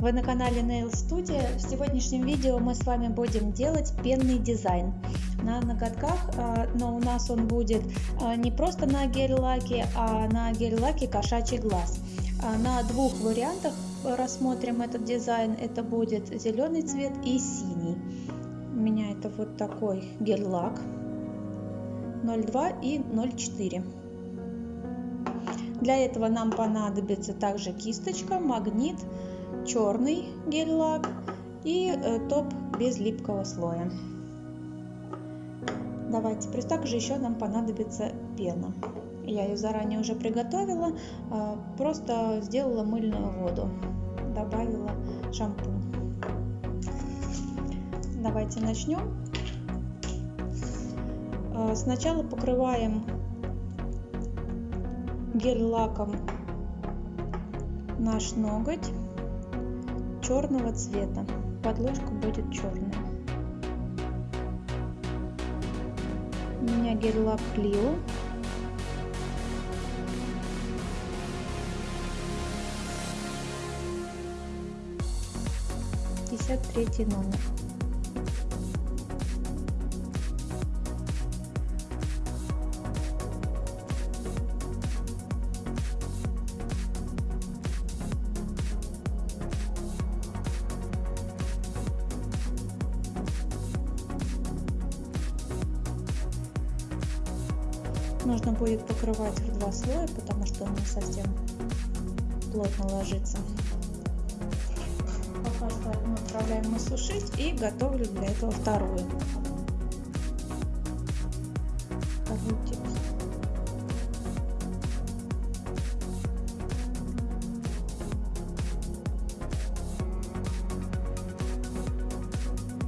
Вы на канале Nail Studio. В сегодняшнем видео мы с вами будем делать пенный дизайн на ноготках, а, но у нас он будет а, не просто на гель-лаке, а на гель-лаке кошачий глаз. А, на двух вариантах рассмотрим этот дизайн. Это будет зеленый цвет и синий. У меня это вот такой гель-лак 0,2 и 0,4. Для этого нам понадобится также кисточка, магнит, черный гель-лак и э, топ без липкого слоя. Давайте, также еще нам понадобится пена. Я ее заранее уже приготовила, э, просто сделала мыльную воду, добавила шампунь. Давайте начнем. Э, сначала покрываем гель-лаком наш ноготь черного цвета. Подложка будет черная. У меня гель-лак Клио. Пятьдесят третий номер. Нужно будет покрывать в два слоя, потому что он не совсем плотно ложится. Пока что одну отправляем мы сушить и готовлю для этого вторую.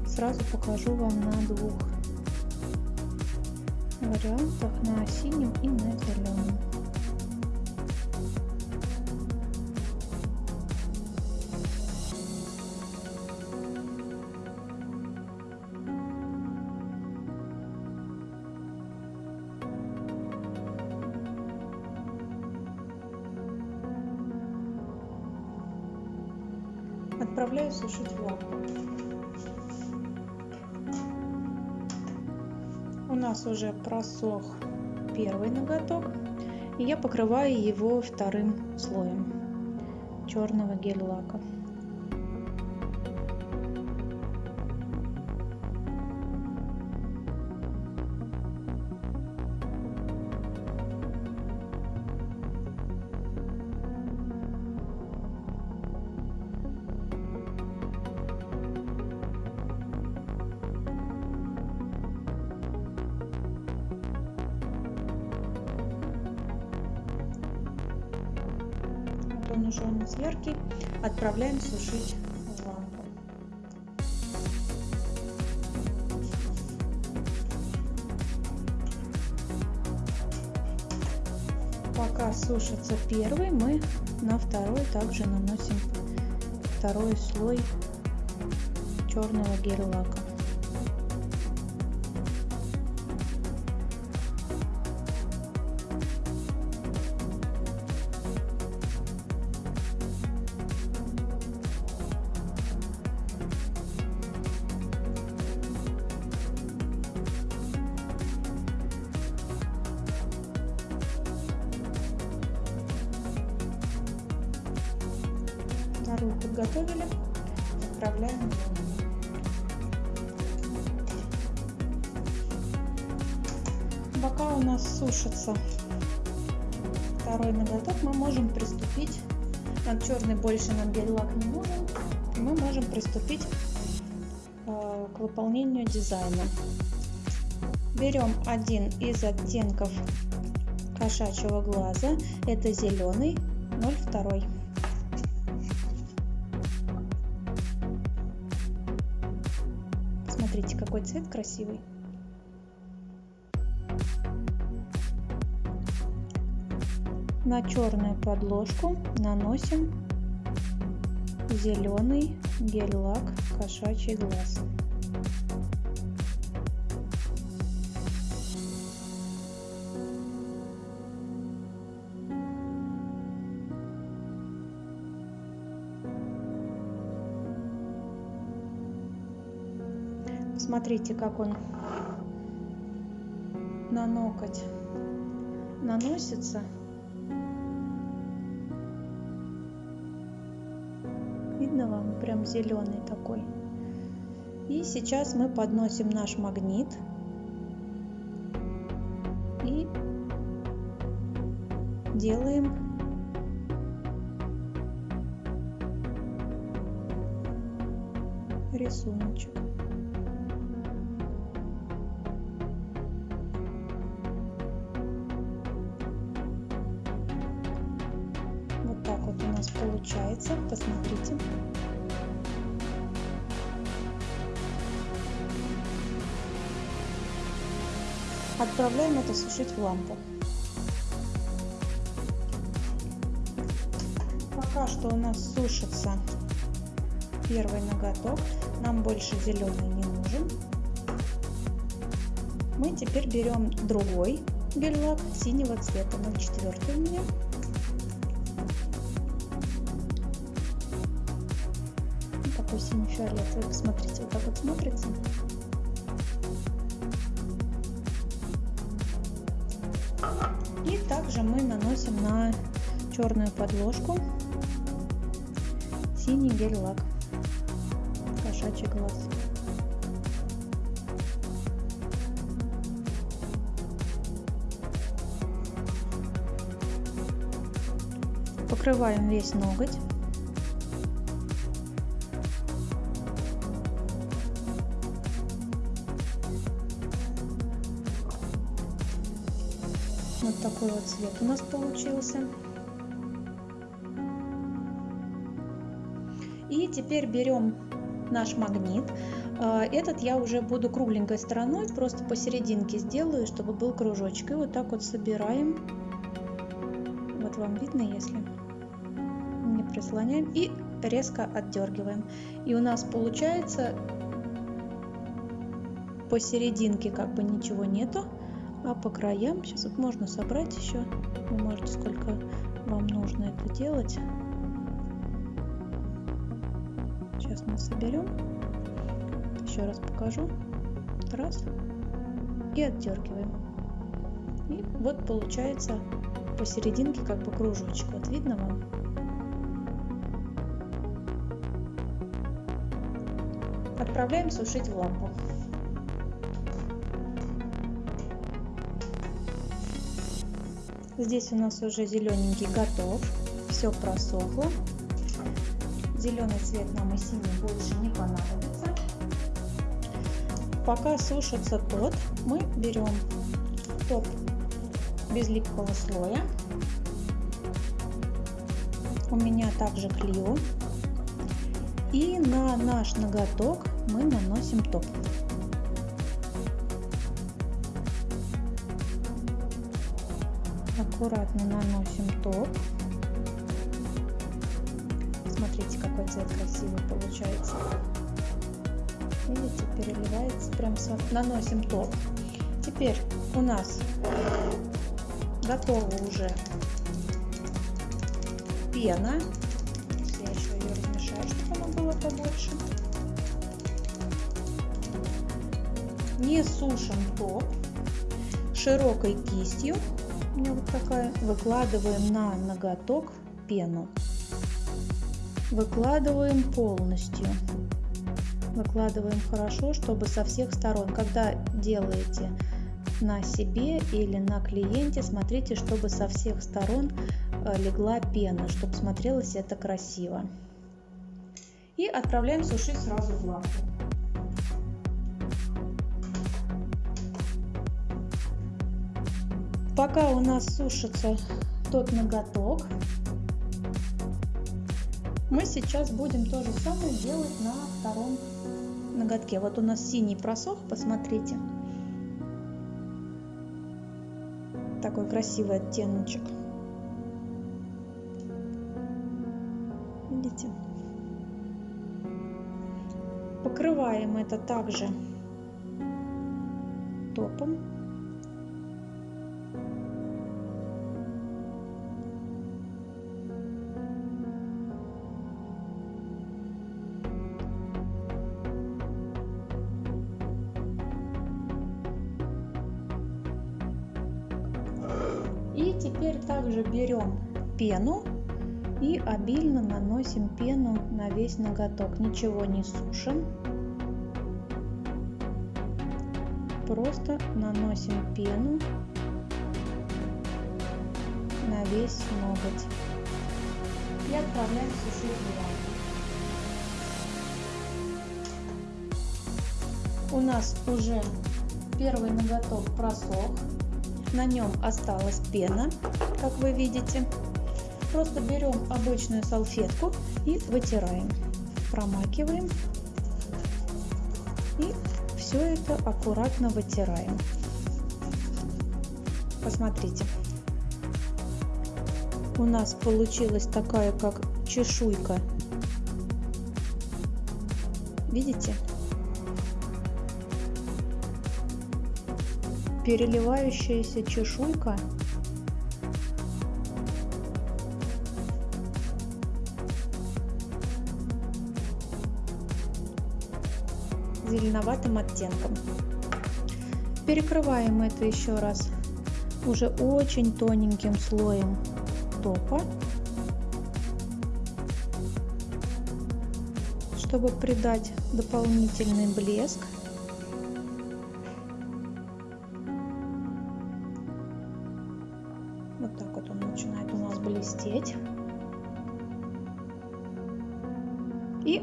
Сразу покажу вам на двух вариантах на синем и на зеленом. Нас уже просох первый ноготок и я покрываю его вторым слоем черного гель он уже у отправляем сушить лампу. Пока сушится первый, мы на второй также наносим второй слой черного гель-лака. Вторую подготовили, отправляем Пока у нас сушится второй ноготок, мы можем приступить, нам черный больше нам гель-лак не нужен, мы можем приступить э, к выполнению дизайна. Берем один из оттенков кошачьего глаза, это зеленый 02. Смотрите, какой цвет красивый. На черную подложку наносим зеленый гель-лак кошачий глаз. Смотрите, как он на ноготь наносится. Видно вам? Прям зеленый такой. И сейчас мы подносим наш магнит. И делаем рисуночек. Так вот у нас получается. Посмотрите. Отправляем это сушить в лампу. Пока что у нас сушится первый ноготок. Нам больше зеленый не нужен. Мы теперь берем другой гель-лак синего цвета, 0,4 у меня. Такой синий-фиолетовый, посмотрите, вот так вот смотрится. И также мы наносим на черную подложку синий гель-лак кошачий глаз. Покрываем весь ноготь. Такой вот цвет у нас получился. И теперь берем наш магнит. А, этот я уже буду кругленькой стороной, просто посерединке сделаю, чтобы был кружочек. И вот так вот собираем. Вот вам видно, если не прислоняем. И резко отдергиваем. И у нас получается посерединке как бы ничего нету, а по краям, сейчас вот можно собрать еще, вы можете сколько вам нужно это делать. Сейчас мы соберем. Еще раз покажу. Раз. И отдергиваем. И вот получается посерединке как бы кружочек. Вот видно вам? Отправляем сушить в лампу. Здесь у нас уже зелененький готов. Все просохло. Зеленый цвет нам и синий больше не понадобится. Пока сушится тот, мы берем топ без липкого слоя. У меня также клею. И на наш ноготок мы наносим топ. Аккуратно наносим топ. Смотрите, какой цвет красивый получается. Видите, переливается. Прям наносим топ. Теперь у нас готова уже пена. Я еще ее размешаю, чтобы она была побольше. Не сушим топ широкой кистью. Меня вот такая. Выкладываем на ноготок пену. Выкладываем полностью. Выкладываем хорошо чтобы со всех сторон. Когда делаете на себе или на клиенте смотрите чтобы со всех сторон э, легла пена чтобы смотрелось это красиво. И отправляем сушить сразу в лампу пока у нас сушится тот ноготок мы сейчас будем то же самое делать на втором ноготке. Вот у нас синий просох, посмотрите. Такой красивый оттеночек. Видите? Покрываем это также топом. Теперь также берем пену и обильно наносим пену на весь ноготок. Ничего не сушим. Просто наносим пену на весь ноготь. И отправляем сушить в У нас уже первый ноготок просох. На нем осталась пена, как вы видите. Просто берем обычную салфетку и вытираем. Промакиваем. И все это аккуратно вытираем. Посмотрите. У нас получилась такая, как чешуйка. Видите? Переливающаяся чешуйка зеленоватым оттенком. Перекрываем это еще раз уже очень тоненьким слоем топа, чтобы придать дополнительный блеск.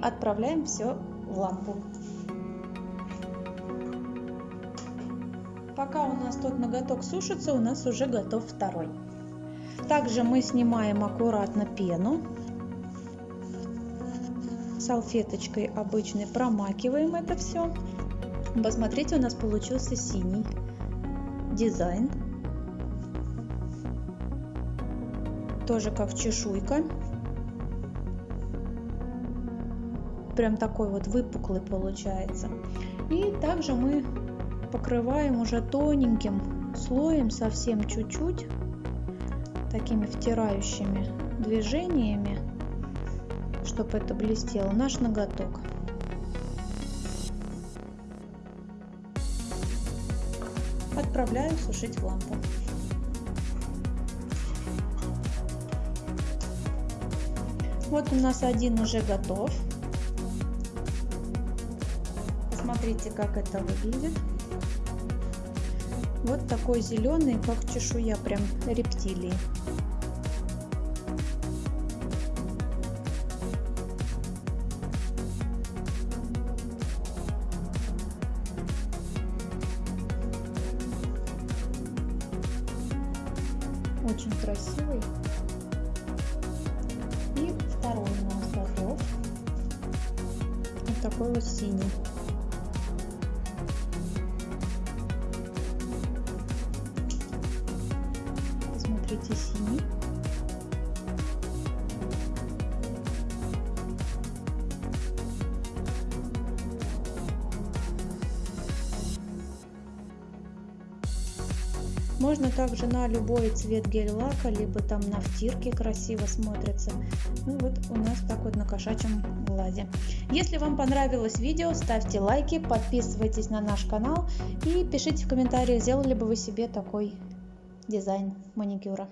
Отправляем все в лампу. Пока у нас тот ноготок сушится, у нас уже готов второй. Также мы снимаем аккуратно пену. Салфеточкой обычной промакиваем это все. Посмотрите, у нас получился синий дизайн. Тоже как чешуйка. Прям такой вот выпуклый получается. И также мы покрываем уже тоненьким слоем, совсем чуть-чуть, такими втирающими движениями, чтобы это блестело, наш ноготок. Отправляю сушить в лампу. Вот у нас один уже готов. Посмотрите, как это выглядит. Вот такой зеленый, как чешуя прям рептилии. Очень красивый. И второй у нас готов. Вот такой вот синий. Смотрите синий. Можно также на любой цвет гель-лака, либо там на втирке красиво смотрится. Ну вот у нас так вот на кошачьем глазе. Если вам понравилось видео, ставьте лайки, подписывайтесь на наш канал и пишите в комментариях, сделали бы вы себе такой дизайн маникюра